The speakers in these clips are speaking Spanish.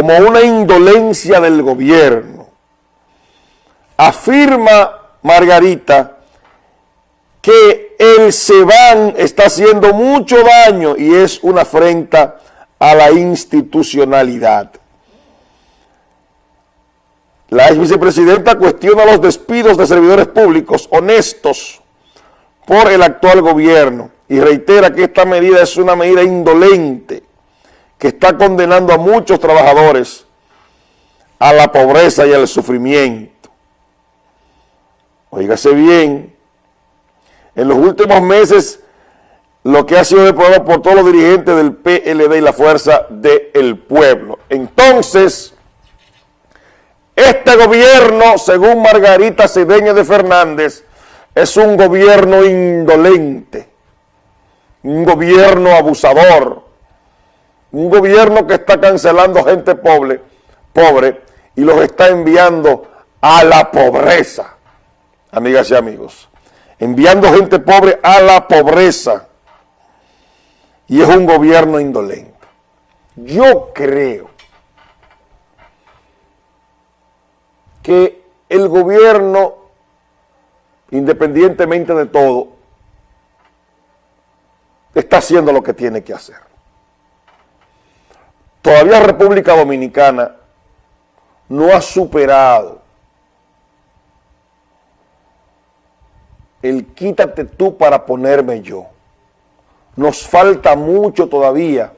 como una indolencia del gobierno. Afirma Margarita que el SEBAN está haciendo mucho daño y es una afrenta a la institucionalidad. La ex vicepresidenta cuestiona los despidos de servidores públicos honestos por el actual gobierno y reitera que esta medida es una medida indolente que está condenando a muchos trabajadores a la pobreza y al sufrimiento. Óigase bien, en los últimos meses lo que ha sido aprobado por todos los dirigentes del PLD y la Fuerza del Pueblo. Entonces, este gobierno, según Margarita Cedeño de Fernández, es un gobierno indolente, un gobierno abusador, un gobierno que está cancelando gente pobre, pobre y los está enviando a la pobreza, amigas y amigos. Enviando gente pobre a la pobreza. Y es un gobierno indolente. Yo creo que el gobierno, independientemente de todo, está haciendo lo que tiene que hacer. Todavía República Dominicana no ha superado el quítate tú para ponerme yo. Nos falta mucho todavía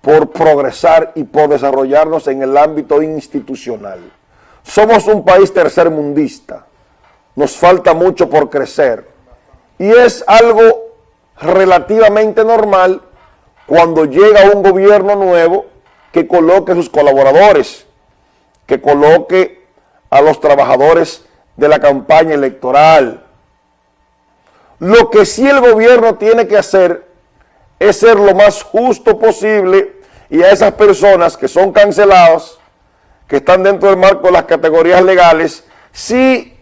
por progresar y por desarrollarnos en el ámbito institucional. Somos un país tercermundista, nos falta mucho por crecer y es algo relativamente normal cuando llega un gobierno nuevo que coloque a sus colaboradores, que coloque a los trabajadores de la campaña electoral. Lo que sí el gobierno tiene que hacer es ser lo más justo posible y a esas personas que son canceladas, que están dentro del marco de las categorías legales, sí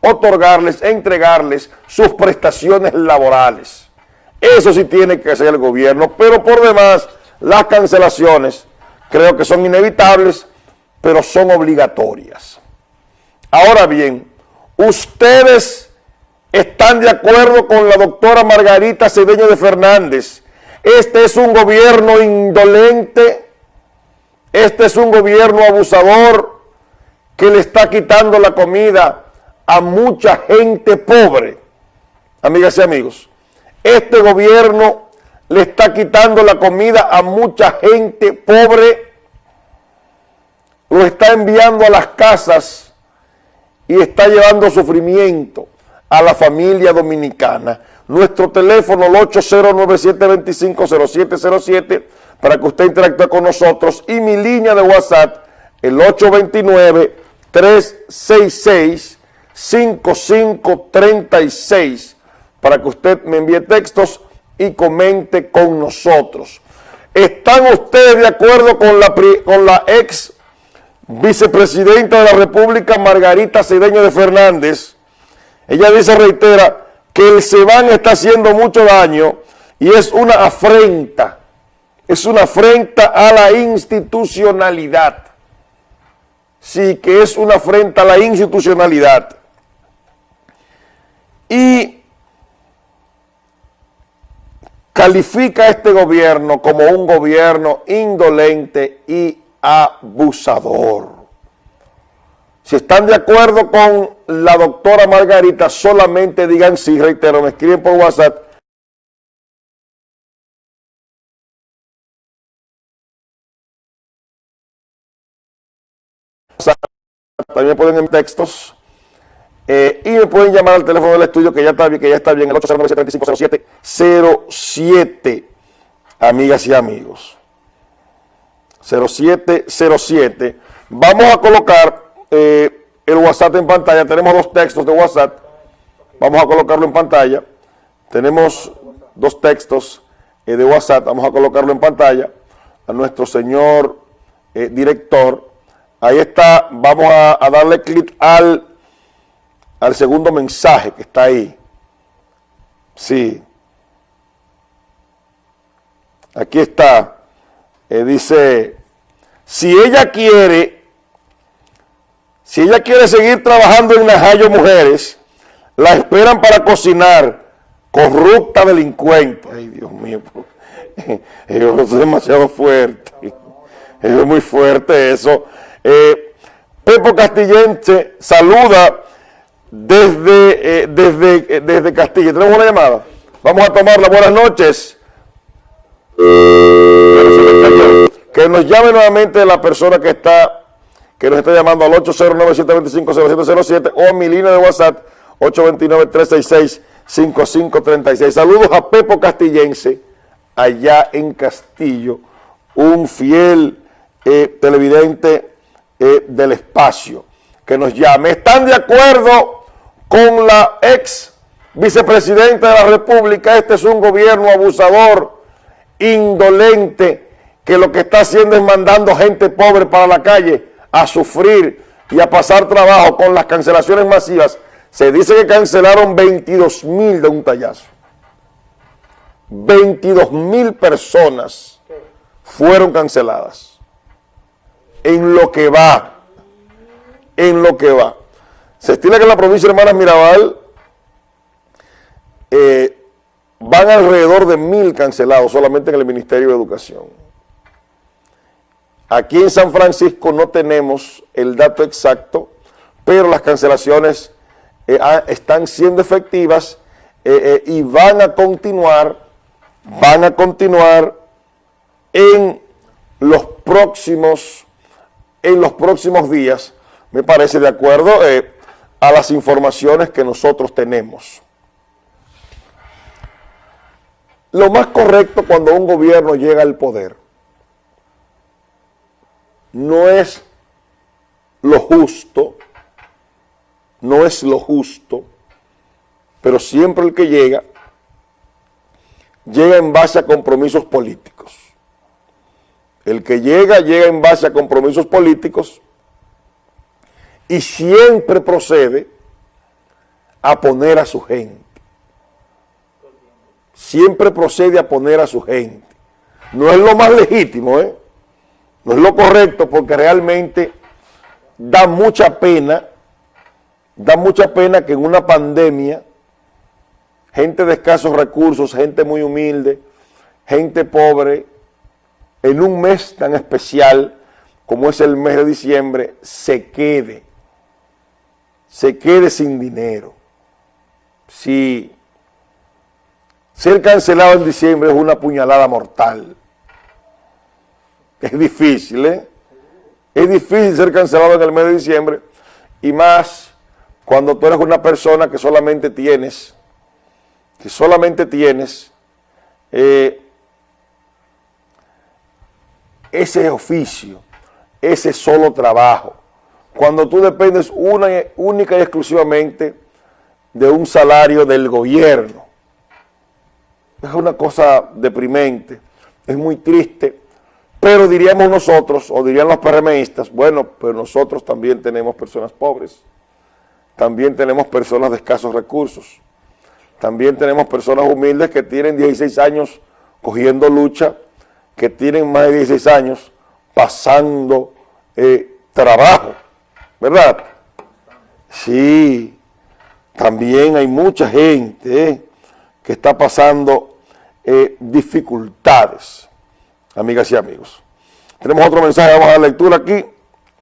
otorgarles, entregarles sus prestaciones laborales. Eso sí tiene que hacer el gobierno, pero por demás las cancelaciones creo que son inevitables, pero son obligatorias. Ahora bien, ustedes están de acuerdo con la doctora Margarita Cedeño de Fernández, este es un gobierno indolente, este es un gobierno abusador que le está quitando la comida a mucha gente pobre. Amigas y amigos, este gobierno le está quitando la comida a mucha gente pobre, lo está enviando a las casas y está llevando sufrimiento a la familia dominicana. Nuestro teléfono, el 809-725-0707, para que usted interactúe con nosotros. Y mi línea de WhatsApp, el 829-366-5536, para que usted me envíe textos y comente con nosotros. ¿Están ustedes de acuerdo con la, ex vicepresidenta de la República, Margarita Cedeño de Fernández? Ella dice, reitera, que el SEBAN está haciendo mucho daño y es una afrenta, es una afrenta a la institucionalidad. Sí, que es una afrenta a la institucionalidad. Y califica a este gobierno como un gobierno indolente y abusador. Si están de acuerdo con la doctora Margarita, solamente digan sí, reitero, me escriben por WhatsApp. También pueden en textos. Eh, y me pueden llamar al teléfono del estudio que ya está bien, que ya está bien, el 809-735-0707, amigas y amigos. 0707. Vamos a colocar eh, el WhatsApp en pantalla. Tenemos dos textos de WhatsApp. Vamos a colocarlo en pantalla. Tenemos dos textos eh, de WhatsApp. Vamos a colocarlo en pantalla a nuestro señor director. Ahí está. Vamos a darle clic al, al segundo mensaje que está ahí. Sí. Aquí está. eh, dice, si ella quiere, si ella quiere seguir trabajando en Najayo Mujeres, la esperan para cocinar, corrupta delincuente. Ay, Dios mío, eso es demasiado fuerte. Eso es muy fuerte eso. Eh, Pepo Castillense saluda desde, eh, desde, desde Castilla. ¿Tenemos una llamada? Vamos a tomarla. Buenas noches. Que nos llame nuevamente la persona que está que nos está llamando al 809-725-0707 o mi línea de WhatsApp 829-366-5536. Saludos a Pepo Castillense, allá en Castillo, un fiel eh, televidente eh, del espacio, que nos llame. ¿Están de acuerdo con la ex vicepresidenta de la República? Este es un gobierno abusador, indolente, que lo que está haciendo es mandando gente pobre para la calle a sufrir y a pasar trabajo con las cancelaciones masivas. Se dice que cancelaron 22 mil de un tallazo. 22 mil personas fueron canceladas en lo que va, en lo que va. Se estima que en la provincia de Hermanas Mirabal eh, van alrededor de mil cancelados solamente en el Ministerio de Educación. Aquí en San Francisco no tenemos el dato exacto, pero las cancelaciones eh, están siendo efectivas eh, y van a continuar, van a continuar en los próximos en los próximos días, me parece de acuerdo a las informaciones que nosotros tenemos. Lo más correcto cuando un gobierno llega al poder no es lo justo, no es lo justo, pero siempre el que llega, llega en base a compromisos políticos. El que llega, llega en base a compromisos políticos y siempre procede a poner a su gente. Siempre procede a poner a su gente. No es lo más legítimo, ¿eh? No es lo correcto porque realmente da mucha pena, da mucha pena que en una pandemia, gente de escasos recursos, gente muy humilde, gente pobre, en un mes tan especial como es el mes de diciembre, se quede, se quede sin dinero. Si ser cancelado en diciembre es una puñalada mortal, es difícil, ¿eh? Es difícil ser cancelado en el mes de diciembre y más cuando tú eres una persona que solamente tienes, que solamente tienes eh, ese oficio, ese solo trabajo, cuando tú dependes única y exclusivamente de un salario del gobierno. Es una cosa deprimente, es muy triste, pero diríamos nosotros, o dirían los PRMistas, bueno, pero nosotros también tenemos personas pobres, también tenemos personas de escasos recursos, también tenemos personas humildes que tienen 16 años cogiendo lucha que tienen más de 16 años pasando eh, trabajo, ¿verdad? Sí, también hay mucha gente que está pasando eh, dificultades, amigas y amigos. Tenemos otro mensaje, vamos a dar lectura aquí.